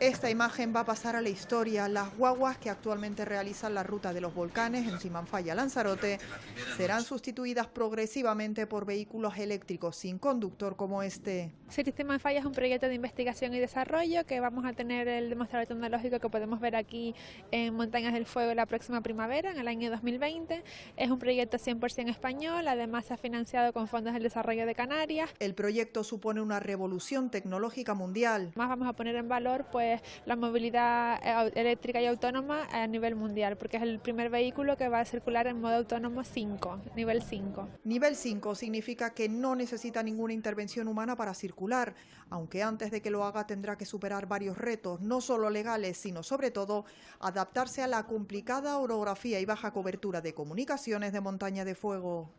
Esta imagen va a pasar a la historia. Las guaguas que actualmente realizan la ruta de los volcanes en Simanfaya, Lanzarote, serán sustituidas progresivamente por vehículos eléctricos sin conductor como este. Simanfaya es un proyecto de investigación y desarrollo que vamos a tener el demostrador tecnológico que podemos ver aquí en Montañas del Fuego la próxima primavera, en el año 2020. Es un proyecto 100% español, además se ha financiado con fondos del desarrollo de Canarias. El proyecto supone una revolución tecnológica mundial. Más vamos a poner en valor pues la movilidad eh, eléctrica y autónoma a nivel mundial, porque es el primer vehículo que va a circular en modo autónomo 5, nivel 5. Nivel 5 significa que no necesita ninguna intervención humana para circular, aunque antes de que lo haga tendrá que superar varios retos, no solo legales, sino sobre todo adaptarse a la complicada orografía y baja cobertura de comunicaciones de montaña de fuego.